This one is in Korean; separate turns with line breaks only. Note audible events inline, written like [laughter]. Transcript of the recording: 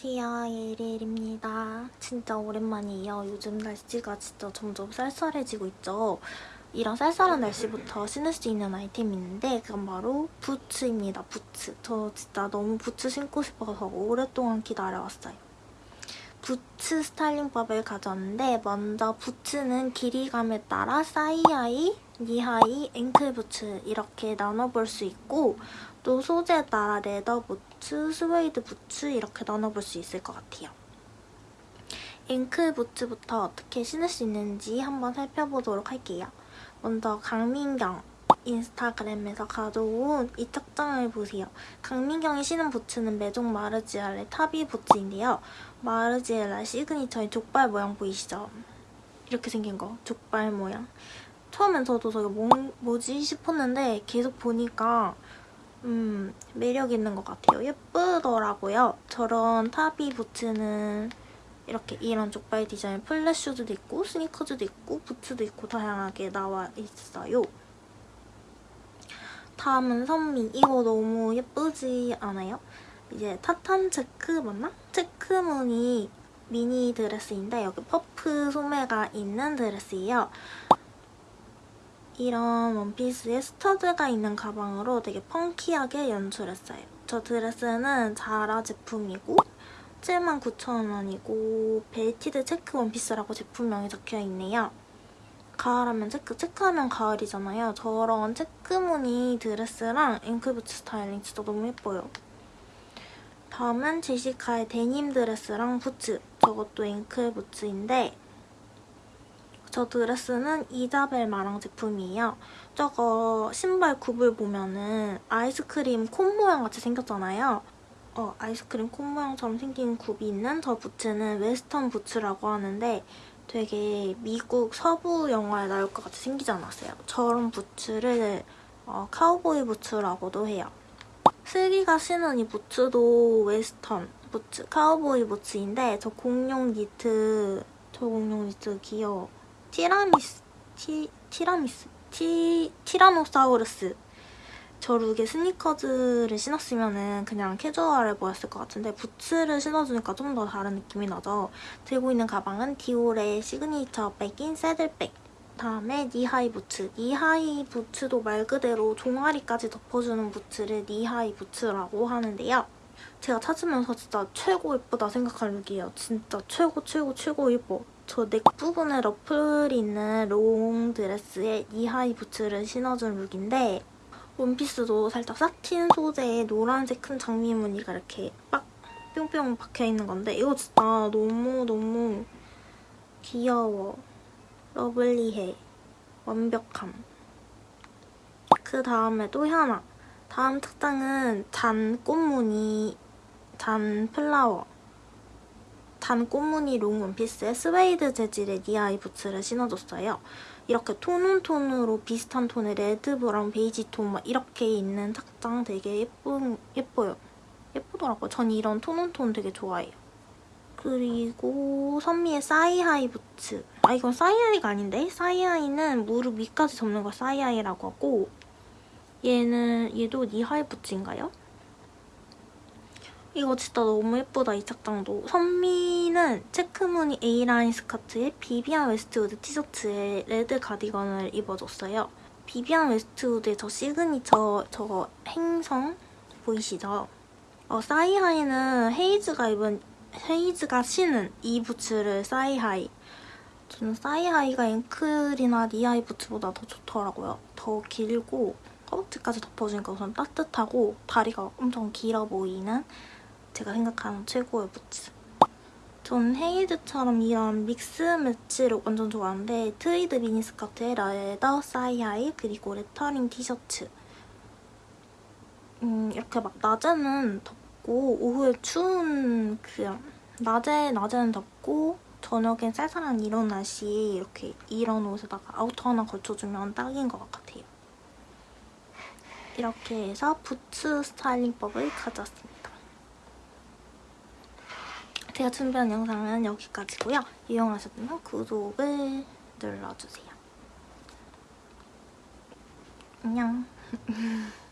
안녕하세요. 예리엘입니다. 진짜 오랜만이에요. 요즘 날씨가 진짜 점점 쌀쌀해지고 있죠? 이런 쌀쌀한 날씨부터 신을 수 있는 아이템이 있는데 그건 바로 부츠입니다. 부츠. 저 진짜 너무 부츠 신고 싶어서 오랫동안 기다려왔어요. 부츠 스타일링법을 가져왔는데 먼저 부츠는 길이감에 따라 사이하이, 니하이, 앵클 부츠 이렇게 나눠볼 수 있고 또 소재에 따라 leather 부츠, 스웨이드 부츠 이렇게 나눠볼 수 있을 것 같아요. 앵클 부츠부터 어떻게 신을 수 있는지 한번 살펴보도록 할게요. 먼저 강민경 인스타그램에서 가져온 이 착장을 보세요. 강민경이 신은 부츠는 메종 마르지엘라의 타비 부츠인데요. 마르지엘라 signature의 족발 모양 보이시죠? 이렇게 생긴 거, 족발 모양. 처음엔 저도 저게 뭐, 뭐지 싶었는데 계속 보니까 음, 매력 있는 것 같아요. 예쁘더라고요. 저런 타비 부츠는 이렇게 이런 족발 디자인 flat shoes도 있고 스니커즈도 있고 부츠도 있고 다양하게 나와 있어요. 다음은 선미. 이거 너무 예쁘지 않아요? 이제 타탄 체크 맞나? 체크무늬 미니 드레스인데 여기 퍼프 소매가 있는 드레스예요. 이런 원피스에 stud가 있는 가방으로 되게 funky하게 연출했어요. 저 드레스는 자라 제품이고 79,000원이고 belted 체크 원피스라고 제품명이 적혀있네요. 가을하면 체크, 체크하면 가을이잖아요. 저런 체크무늬 드레스랑 앵클부츠 스타일링 진짜 너무 예뻐요. 다음은 제시카의 데님 드레스랑 부츠. 저것도 앵클 부츠인데 저 드레스는 이자벨 마랑 제품이에요. 저거 신발 굽을 보면은 아이스크림 콘 모양 같이 생겼잖아요. 어, 아이스크림 콘 모양처럼 생긴 굽이 있는 저 부츠는 웨스턴 부츠라고 하는데 되게 미국 서부 영화에 나올 것 같이 생기지 않았어요? 저런 부츠를 어, 카우보이 부츠라고도 해요. 슬기가 신은 이 부츠도 웨스턴 부츠, 카우보이 부츠인데 저 공룡 니트, 저 공룡 니트 귀여워. 티라미스, 티, 티라미스, 티, 티라노사우루스 저 look에 스니커즈를 신었으면 그냥 캐주얼해 보였을 것 같은데 부츠를 신어주니까 좀 더 다른 느낌이 나죠. 들고 있는 가방은 디올의 signature bag인 saddle bag 다음에 니하이 부츠. 니하이 부츠도 말 그대로 종아리까지 덮어주는 부츠를 knee-high 부츠라고 하는데요. 제가 찾으면서 진짜 최고 예쁘다 생각한 look이에요. 진짜 최고 최고 최고 예뻐. 저 neck 부분에 ruffle이 있는 롱 드레스에 knee-high 부츠를 신어준 look인데 원피스도 살짝 satin 소재에 노란색 큰 장미 무늬가 이렇게 빡 뿅뿅 박혀있는 건데 이거 진짜 너무너무 귀여워. lovely해. 완벽함. 그 다음에 또 하나. 다음 착장은 잔 꽃무늬, 잔 flower. 잔 꽃무늬 롱 원피스에 스웨이드 재질의 knee-high 부츠를 신어줬어요. 이렇게 tone on tone으로 비슷한 톤의 red, brown, 베이지 톤 막 이렇게 있는 착장 되게 예쁜, 예뻐요. 예쁘더라고요. 전 이런 tone on tone 되게 좋아해요. 그리고 선미의 사이하이 부츠. 아 이건 사이하이가 아닌데? 사이하이는 무릎 위까지 덮는 걸 thigh-high라고 하고 얘는 얘도 knee-high 부츠인가요? 이거 진짜 너무 예쁘다, 이 착장도. 선미는 체크무늬 A-line 스커트에 비비안 웨스트우드 티셔츠에 red 가디건을 입어줬어요. 비비안 웨스트우드의 저 시그니처 저거 행성 보이시죠? 어, 사이하이는 헤이즈가 입은 헤이즈가 신은 이 부츠를 사이하이. 저는 사이하이가 앵클이나 knee-high 부츠보다 더 좋더라고요. 더 길고 허벅지까지 덮어주니까 우선 따뜻하고 다리가 엄청 길어 보이는 제가 생각하는 최고의 부츠. 전 헤이즈처럼 이런 mix match를 완전 좋아하는데 트위드 미니스커트에 leather thigh-high 그리고 레터링 티셔츠 음, 이렇게 막 낮에는 덥고 오후에 추운 그 낮에 낮에는 덥고 저녁엔 쌀쌀한 이런 날씨에 이렇게 이런 옷에다가 outer 하나 걸쳐주면 딱인 것 같아요. 이렇게 해서 부츠 스타일링법을 가져왔습니다. 제가 준비한 영상은 여기까지고요. 이용하셨다면 구독을 눌러주세요. 안녕. [laughs]